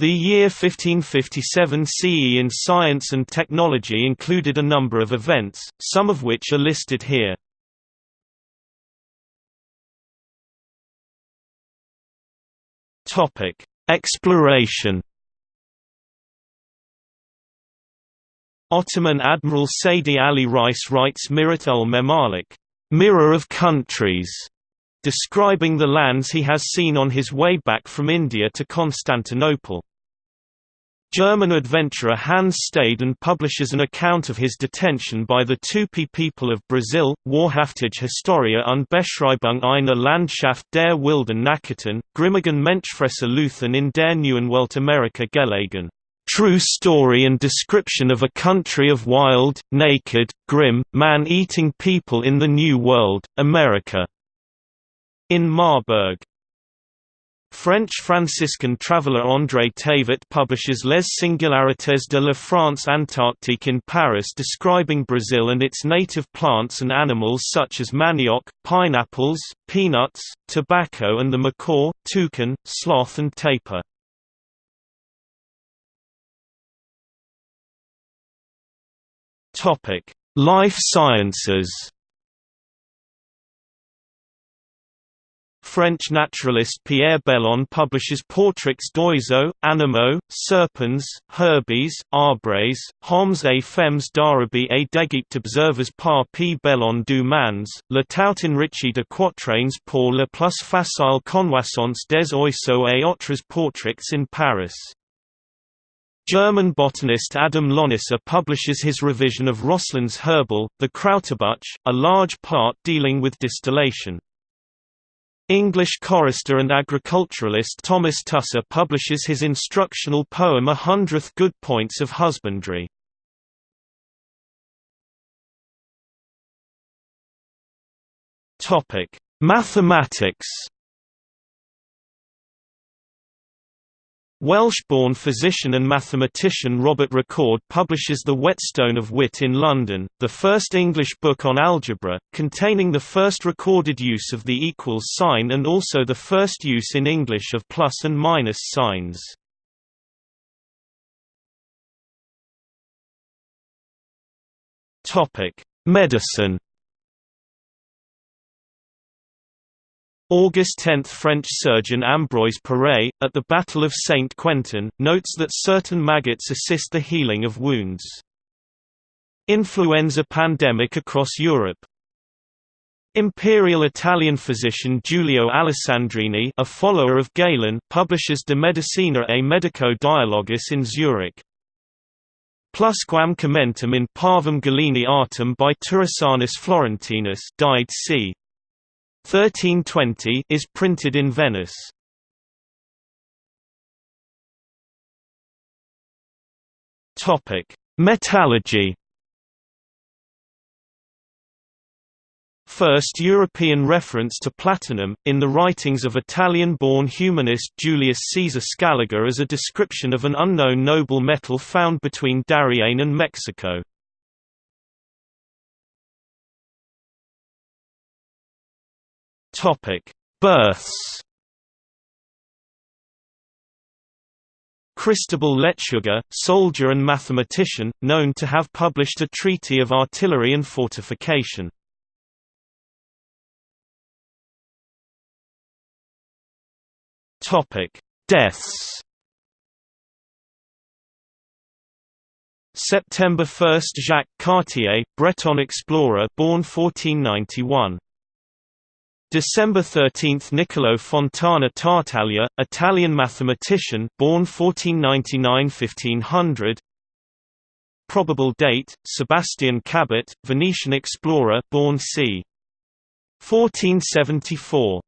The year 1557 CE in science and technology included a number of events, some of which are listed here. Exploration. Ottoman Admiral Seydi Ali Reis writes Mirat ul Memalik, mirror of countries, describing the lands he has seen on his way back from India to Constantinople. German adventurer Hans Staden publishes an account of his detention by the Tupi people of Brazil, Wahrhaftige Historia und Beschreibung einer Landschaft der wilden Nachrichten, Grimmigen Menschfresser Luthen in der Neuen Welt Amerika gelegen. True story and description of a country of wild, naked, grim, man-eating people in the New World, America. In Marburg. French Franciscan traveller André Thevet publishes Les Singularités de la France Antarctique in Paris describing Brazil and its native plants and animals such as manioc, pineapples, peanuts, tobacco and the macaw, toucan, sloth and tapir. Life sciences French naturalist Pierre Belon publishes Portraits d'oiseaux, animaux, serpents, herbes, arbres, hommes et femmes d'Arabie et d'Égypte observers par P. Belon du Mans, le tout enrichi de quatrains pour le plus facile connoissance des oiseaux et autres portraits in Paris. German botanist Adam Lonicer publishes his revision of Roslin's Herbal, the Krauterbuch, a large part dealing with distillation. English chorister and agriculturalist Thomas Tusser publishes his instructional poem A Hundredth Good Points of Husbandry. Mathematics Welsh-born physician and mathematician Robert Recorde publishes The Whetstone of Wit in London, the first English book on algebra, containing the first recorded use of the equals sign and also the first use in English of plus and minus signs. Medicine August 10 – French surgeon Ambroise Paré, at the Battle of Saint-Quentin, notes that certain maggots assist the healing of wounds. Influenza pandemic across Europe Imperial Italian physician Giulio Alessandrini a follower of Galen publishes De Medicina e Medico Dialogus in Zurich. Plusquam commentum in Parvum Galeni artem by Turisanus Florentinus died c. 1320 is printed in Venice. Topic: Metallurgy. First European reference to platinum, in the writings of Italian-born humanist Julius Caesar Scaliger as a description of an unknown noble metal found between Darien and Mexico. Topic: Births. Cristobal Lechuga, soldier and mathematician, known to have published a treatise of artillery and fortification. Topic: Deaths. September 1 – Jacques Cartier, Breton explorer born 1491 December 13 – Niccolò Fontana Tartaglia, Italian mathematician born 1499–1500 Probable date, Sebastian Cabot, Venetian explorer born c. 1474